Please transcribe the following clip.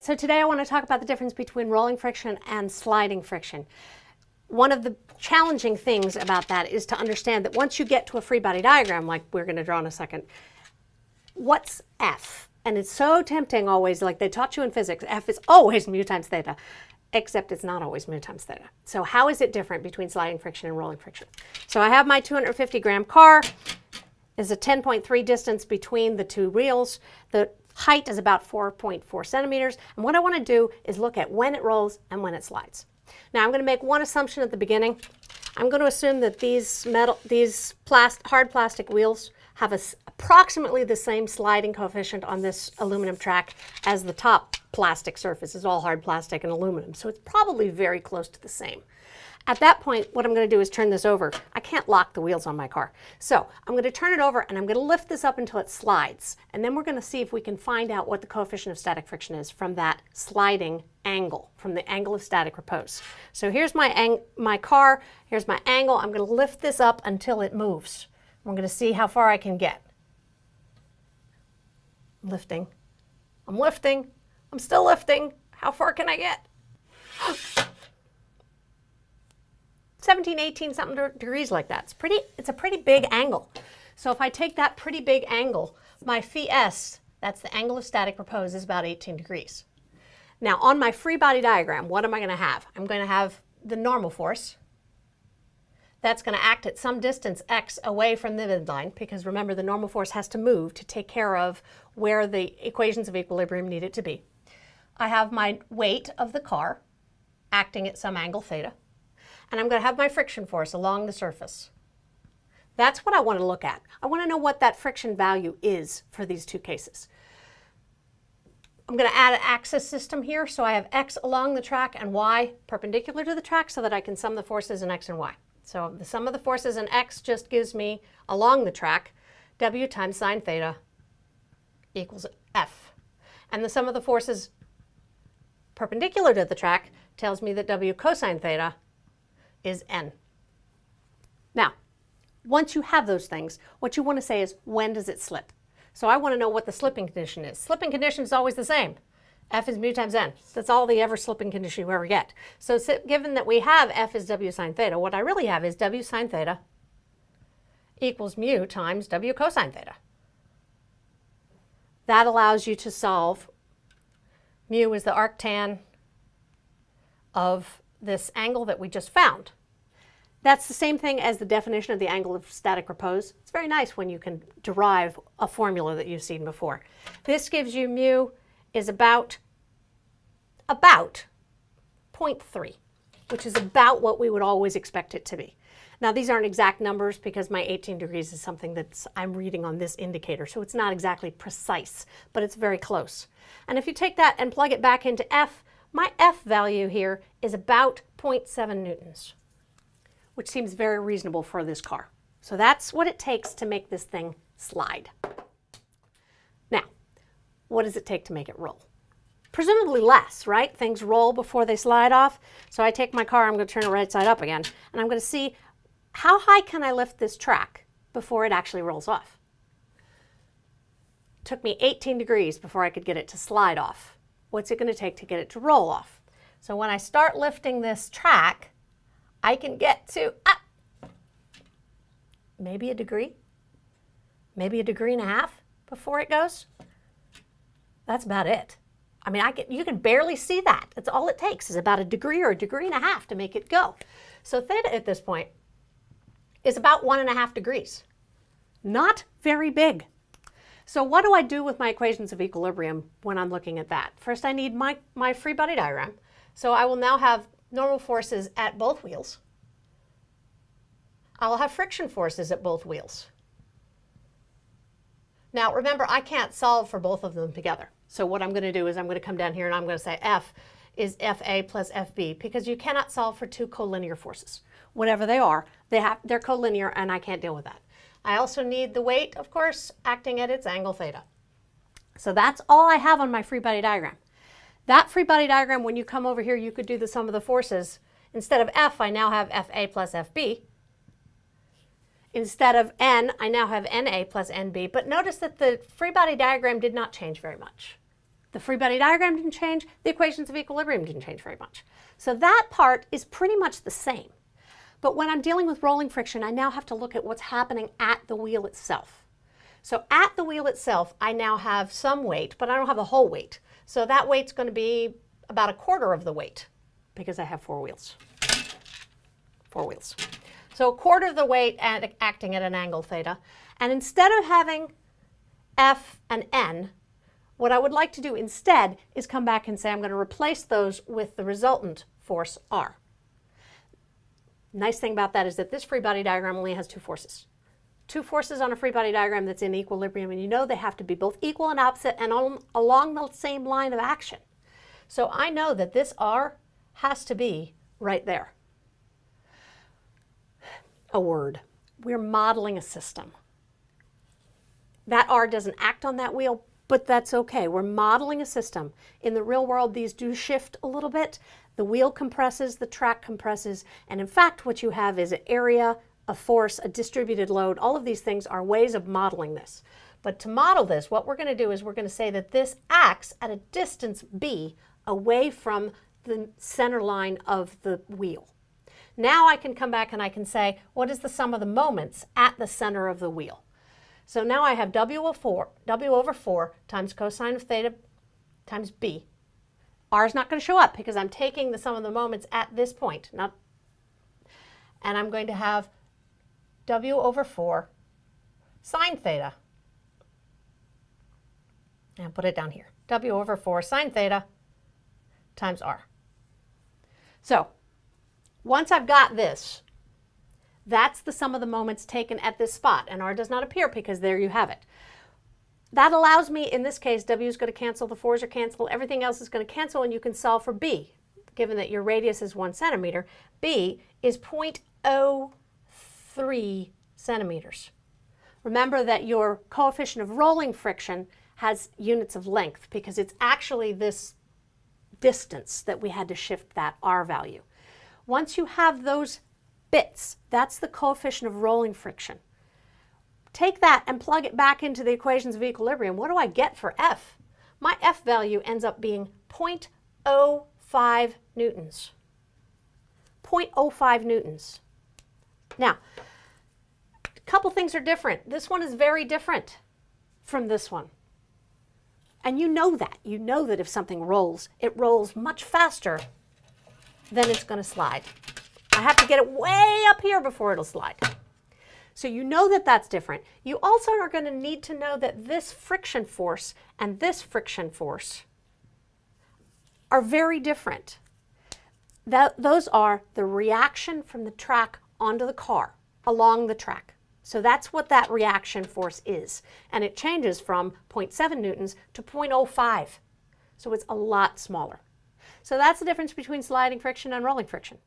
So today I want to talk about the difference between rolling friction and sliding friction. One of the challenging things about that is to understand that once you get to a free body diagram, like we're going to draw in a second, what's F? And it's so tempting always, like they taught you in physics, F is always mu times theta, except it's not always mu times theta. So how is it different between sliding friction and rolling friction? So I have my 250 gram car, is a 10.3 distance between the two wheels. The Height is about 4.4 centimeters. And what I want to do is look at when it rolls and when it slides. Now I'm going to make one assumption at the beginning. I'm going to assume that these metal, these hard plastic wheels have a, approximately the same sliding coefficient on this aluminum track as the top plastic surface is all hard plastic and aluminum. So it's probably very close to the same. At that point, what I'm going to do is turn this over. I can't lock the wheels on my car. So I'm going to turn it over and I'm going to lift this up until it slides. And then we're going to see if we can find out what the coefficient of static friction is from that sliding angle, from the angle of static repose. So here's my, my car, here's my angle. I'm going to lift this up until it moves. We're going to see how far I can get. lifting. I'm lifting. I'm still lifting. How far can I get? 17, 18 something degrees like that. It's pretty, it's a pretty big angle. So if I take that pretty big angle, my phi s, that's the angle of static repose, is about 18 degrees. Now on my free body diagram, what am I going to have? I'm going to have the normal force. That's going to act at some distance x away from the midline, because remember the normal force has to move to take care of where the equations of equilibrium need it to be. I have my weight of the car acting at some angle theta and I'm going to have my friction force along the surface. That's what I want to look at. I want to know what that friction value is for these two cases. I'm going to add an axis system here, so I have x along the track and y perpendicular to the track so that I can sum the forces in x and y. So the sum of the forces in x just gives me, along the track, w times sine theta equals f. And the sum of the forces perpendicular to the track tells me that w cosine theta is n. Now, once you have those things, what you want to say is, when does it slip? So I want to know what the slipping condition is. Slipping condition is always the same. F is mu times n. That's all the ever slipping condition you ever get. So given that we have F is W sine theta, what I really have is W sine theta equals mu times W cosine theta. That allows you to solve mu is the arctan of this angle that we just found. That's the same thing as the definition of the angle of static repose. It's very nice when you can derive a formula that you've seen before. This gives you mu is about, about 0.3, which is about what we would always expect it to be. Now these aren't exact numbers because my 18 degrees is something that I'm reading on this indicator, so it's not exactly precise, but it's very close. And if you take that and plug it back into F, my F value here is about 0.7 newtons which seems very reasonable for this car. So that's what it takes to make this thing slide. What does it take to make it roll? Presumably less, right? Things roll before they slide off. So I take my car, I'm going to turn it right side up again, and I'm going to see how high can I lift this track before it actually rolls off. It took me 18 degrees before I could get it to slide off. What's it going to take to get it to roll off? So when I start lifting this track, I can get to ah, maybe a degree, maybe a degree and a half before it goes. That's about it. I mean, I can, you can barely see that. That's all it takes is about a degree or a degree and a half to make it go. So theta at this point is about one and a half degrees. Not very big. So what do I do with my equations of equilibrium when I'm looking at that? First, I need my, my free body diagram. So I will now have normal forces at both wheels. I'll have friction forces at both wheels. Now remember, I can't solve for both of them together. So what I'm going to do is I'm going to come down here and I'm going to say F is FA plus FB because you cannot solve for two collinear forces. Whatever they are, they have, they're collinear and I can't deal with that. I also need the weight, of course, acting at its angle theta. So that's all I have on my free body diagram. That free body diagram, when you come over here, you could do the sum of the forces. Instead of F, I now have FA plus FB. Instead of N, I now have NA plus NB. But notice that the free body diagram did not change very much. The free body diagram didn't change. The equations of equilibrium didn't change very much. So that part is pretty much the same. But when I'm dealing with rolling friction, I now have to look at what's happening at the wheel itself. So at the wheel itself, I now have some weight, but I don't have a whole weight. So that weight's going to be about a quarter of the weight because I have four wheels. Four wheels. So a quarter of the weight at, acting at an angle theta. And instead of having F and N, what I would like to do instead is come back and say I'm going to replace those with the resultant force R. Nice thing about that is that this free body diagram only has two forces. Two forces on a free body diagram that's in equilibrium, and you know they have to be both equal and opposite and on, along the same line of action. So I know that this R has to be right there. A word. We're modeling a system. That R doesn't act on that wheel, but that's okay. We're modeling a system. In the real world, these do shift a little bit. The wheel compresses, the track compresses, and in fact, what you have is an area, a force, a distributed load. All of these things are ways of modeling this. But to model this, what we're going to do is we're going to say that this acts at a distance b away from the center line of the wheel. Now I can come back and I can say, what is the sum of the moments at the center of the wheel? So now I have W over 4, W over 4 times cosine of theta times B. R is not going to show up because I'm taking the sum of the moments at this point. Not, and I'm going to have W over 4 sine theta. And put it down here. W over 4 sine theta times R. So once I've got this, that's the sum of the moments taken at this spot, and R does not appear because there you have it. That allows me, in this case, W is going to cancel, the 4's are cancel, everything else is going to cancel, and you can solve for B. Given that your radius is 1 centimeter, B is 0.03 centimeters. Remember that your coefficient of rolling friction has units of length because it's actually this distance that we had to shift that R value. Once you have those bits. That's the coefficient of rolling friction. Take that and plug it back into the equations of equilibrium. What do I get for F? My F value ends up being 0.05 newtons. 0.05 newtons. Now, a couple things are different. This one is very different from this one. And you know that. You know that if something rolls, it rolls much faster than it's going to slide. I have to get it way up here before it'll slide. So you know that that's different. You also are going to need to know that this friction force and this friction force are very different. That, those are the reaction from the track onto the car, along the track. So that's what that reaction force is. And it changes from 0.7 newtons to 0.05. So it's a lot smaller. So that's the difference between sliding friction and rolling friction.